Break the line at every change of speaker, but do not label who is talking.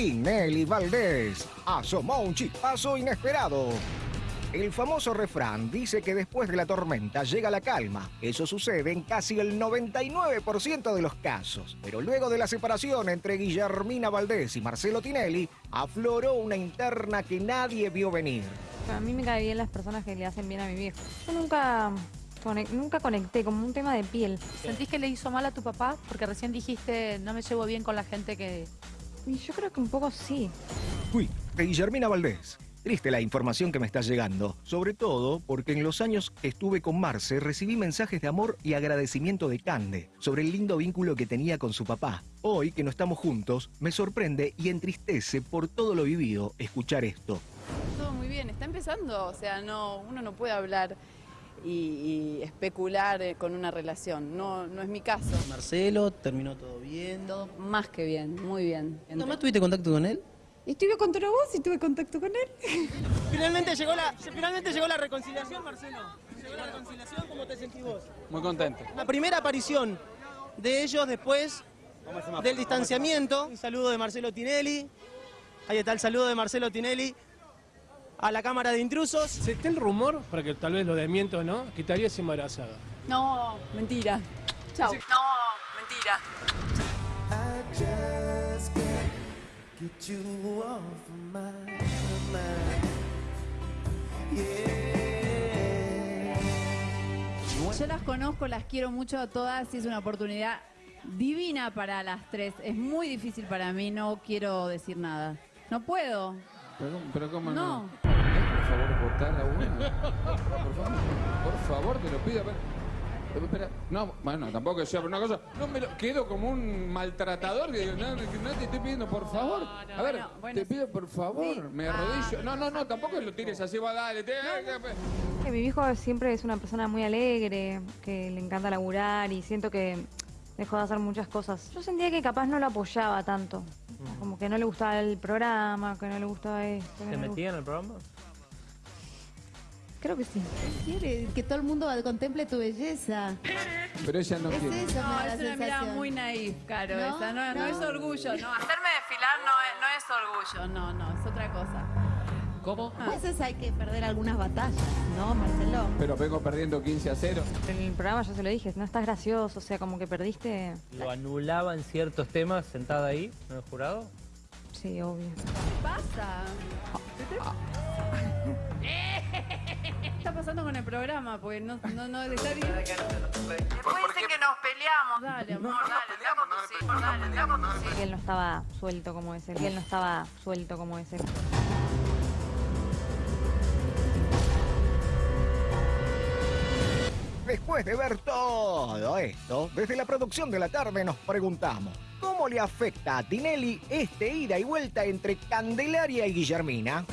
Tinelli Valdés. Asomó un chispazo inesperado. El famoso refrán dice que después de la tormenta llega la calma. Eso sucede en casi el 99% de los casos. Pero luego de la separación entre Guillermina Valdés y Marcelo Tinelli, afloró una interna que nadie vio venir.
A mí me caen bien las personas que le hacen bien a mi viejo. Yo nunca, nunca conecté, como un tema de piel.
¿Sentís que le hizo mal a tu papá? Porque recién dijiste, no me llevo bien con la gente que...
Y yo creo que un poco sí.
Fui de Guillermina Valdés. Triste la información que me está llegando, sobre todo porque en los años que estuve con Marce recibí mensajes de amor y agradecimiento de Cande sobre el lindo vínculo que tenía con su papá. Hoy que no estamos juntos, me sorprende y entristece por todo lo vivido escuchar esto.
Todo muy bien, está empezando, o sea, no, uno no puede hablar y, y especular eh, con una relación, no, no es mi caso.
Marcelo, terminó todo bien.
Todo más que bien, muy bien.
¿Nomás tuviste contacto con él?
Estuve contra vos y tuve contacto con él.
Finalmente llegó la, finalmente llegó la reconciliación, Marcelo. Llegó la reconciliación, ¿cómo te sentís vos?
Muy contento.
La primera aparición de ellos después del distanciamiento. Un saludo de Marcelo Tinelli. Ahí está el saludo de Marcelo Tinelli a la Cámara de Intrusos.
Se está el rumor, para que tal vez lo desmiento, ¿no? Que te habías embarazada.
No, mentira. Chao. No, mentira.
Yo las conozco, las quiero mucho a todas y es una oportunidad divina para las tres. Es muy difícil para mí, no quiero decir nada. No puedo.
Pero, pero ¿cómo
No.
no? Por favor, votar a uno. Por favor, por favor, te lo pido. Espera. No, bueno, tampoco sea una cosa. No me lo quedo como un maltratador que digo, no, no, no te estoy pidiendo, por favor. a ver,
bueno, bueno,
te pido por favor,
sí.
me
Ah.
arrodillo. No, no, no, tampoco lo tires así, va, dale. Te,
Que mi viejo siempre es una persona muy alegre, que le encanta laburar y siento que dejó de hacer muchas cosas. Yo sentía que capaz no lo apoyaba tanto. Como que no le gustaba el programa, que no le gustaba esto.
¿Te
no
metía en el programa?
Creo que sí.
Quiere que todo el mundo contemple tu belleza.
Pero ella no quiere.
eso,
No, es una mirada muy naif, Caro,
¿No?
esa. No, no
No.
es orgullo, no. Hacerme desfilar no es, no es orgullo, no, no, es otra cosa.
¿Cómo?
A veces hay que perder algunas batallas, ¿no, Marcelo?
Pero vengo perdiendo 15 a 0.
En el programa ya se lo dije, no estás gracioso, o sea, como que perdiste.
¿Lo anulaba en ciertos temas sentada ahí, en el jurado?
Sí, obvio.
¿Qué pasa? Programa? Porque no, no, no, está bien. Después dicen que nos peleamos. Dale, amor, dale, hijos, dale, anda con tus hijos.
Y él no estaba suelto como es él. No estaba suelto como es él.
Después de ver todo esto, desde la producción de la tarde nos preguntamos, ¿cómo le afecta a Tinelli este ida y vuelta entre Candelaria y Guillermina?